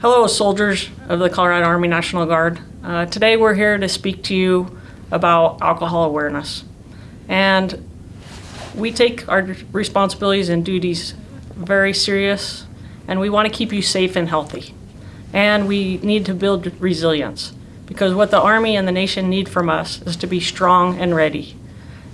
Hello, soldiers of the Colorado Army National Guard. Uh, today we're here to speak to you about alcohol awareness. And we take our responsibilities and duties very serious, and we want to keep you safe and healthy. And we need to build resilience because what the Army and the nation need from us is to be strong and ready.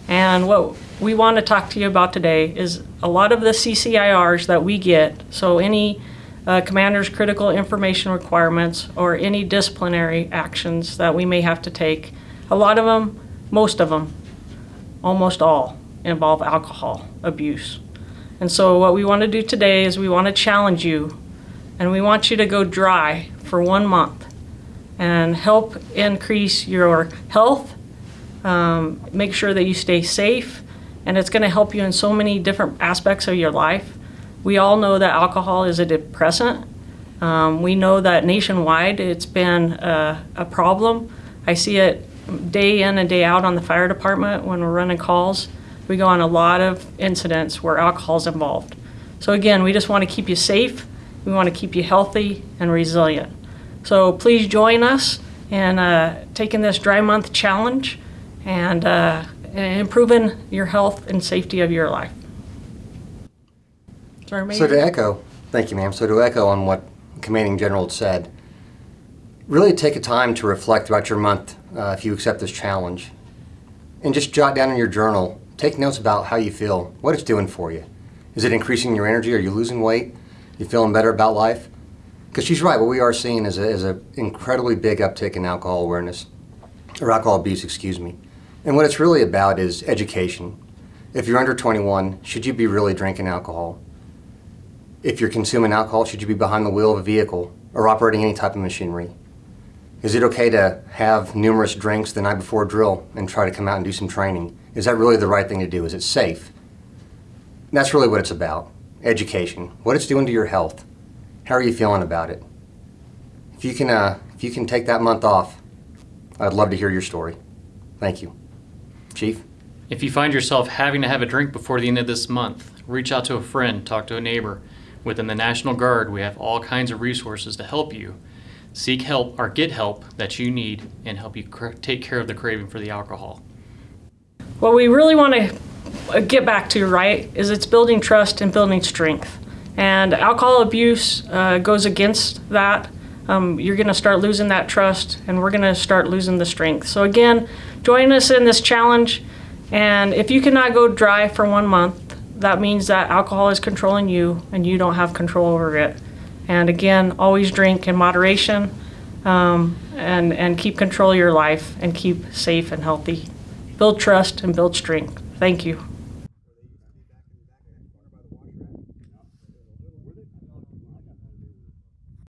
And what we want to talk to you about today is a lot of the CCIRs that we get, so any uh, commander's critical information requirements or any disciplinary actions that we may have to take, a lot of them, most of them, almost all involve alcohol abuse. And so what we want to do today is we want to challenge you and we want you to go dry for one month and help increase your health, um, make sure that you stay safe, and it's going to help you in so many different aspects of your life. We all know that alcohol is a depressant. Um, we know that nationwide it's been a, a problem. I see it day in and day out on the fire department when we're running calls. We go on a lot of incidents where alcohol is involved. So again, we just want to keep you safe. We want to keep you healthy and resilient. So please join us in uh, taking this dry month challenge and uh, improving your health and safety of your life. Sorry, So to echo, thank you ma'am, so to echo on what Commanding General said, really take a time to reflect throughout your month uh, if you accept this challenge. And just jot down in your journal, take notes about how you feel, what it's doing for you. Is it increasing your energy? Are you losing weight? You feeling better about life? Because she's right, what we are seeing is a, is a incredibly big uptick in alcohol awareness, or alcohol abuse, excuse me. And what it's really about is education. If you're under 21, should you be really drinking alcohol? If you're consuming alcohol, should you be behind the wheel of a vehicle or operating any type of machinery? Is it okay to have numerous drinks the night before drill and try to come out and do some training? Is that really the right thing to do? Is it safe? That's really what it's about, education, what it's doing to your health. How are you feeling about it? If you can, uh, if you can take that month off, I'd love to hear your story. Thank you. Chief? If you find yourself having to have a drink before the end of this month, reach out to a friend, talk to a neighbor. Within the National Guard, we have all kinds of resources to help you. Seek help or get help that you need and help you take care of the craving for the alcohol. What we really want to get back to, right, is it's building trust and building strength. And alcohol abuse uh, goes against that. Um, you're going to start losing that trust, and we're going to start losing the strength. So, again, join us in this challenge. And if you cannot go dry for one month, that means that alcohol is controlling you and you don't have control over it. And again, always drink in moderation um, and, and keep control of your life and keep safe and healthy. Build trust and build strength. Thank you.